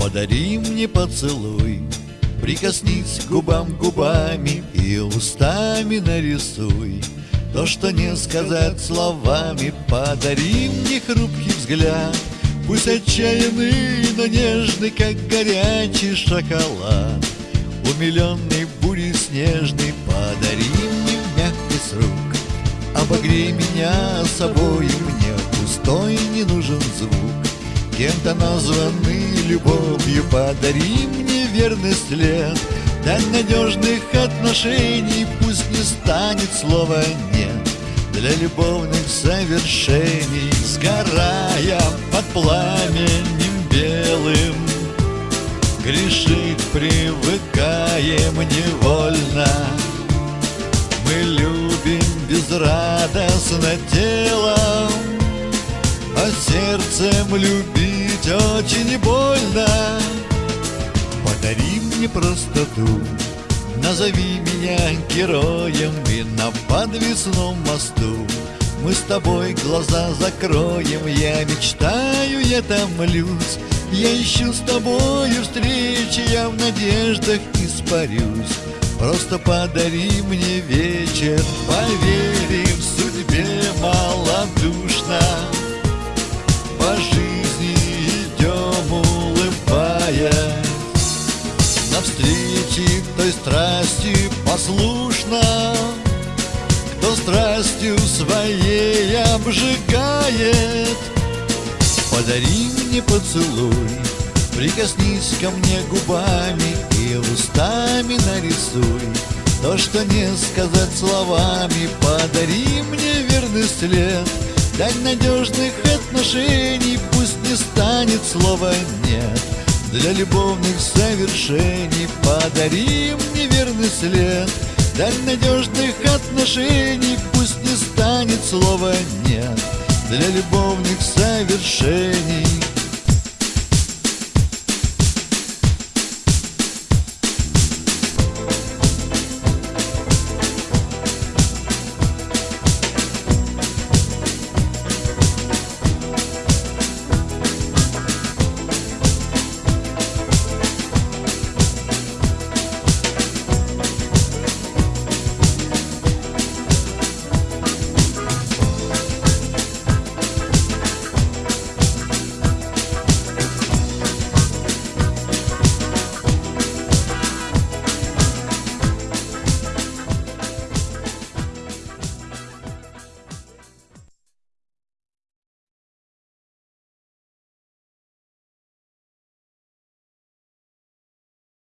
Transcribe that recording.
Подари мне поцелуй Прикоснись губам губами И устами нарисуй. То, что не сказать словами Подари мне хрупкий взгляд. Пусть отчаянный, но нежный Как горячий шоколад. Умиленный бурей снежный Подари мне мягкий с рук. Обогрей меня собой Мне пустой не нужен звук. Кем-то названный любовью Подари мне верный след. Дай надежных отношений Пусть не станет слова «нет» Для любовных совершений Сгорая под пламенем белым Грешить привыкаем невольно. Мы любим безрадостно телом А сердцем любить очень больно. Подари мне простоту Назови меня героем И на подвесном мосту Мы с тобой глаза закроем. Я мечтаю, я томлюсь Я ищу с тобою встречи Я в надеждах испарюсь. Просто подари мне вечер Поверим в судьбе малодушно Той страсти послушно Кто страстью своей обжигает. Подари мне поцелуй Прикоснись ко мне губами И устами нарисуй. То, что не сказать словами Подари мне верный след. Дай надежных отношений Пусть не станет слова «нет» Для любовных совершений Подари мне верный след. Дай надежных отношений Пусть не станет слова «нет» Для любовных совершений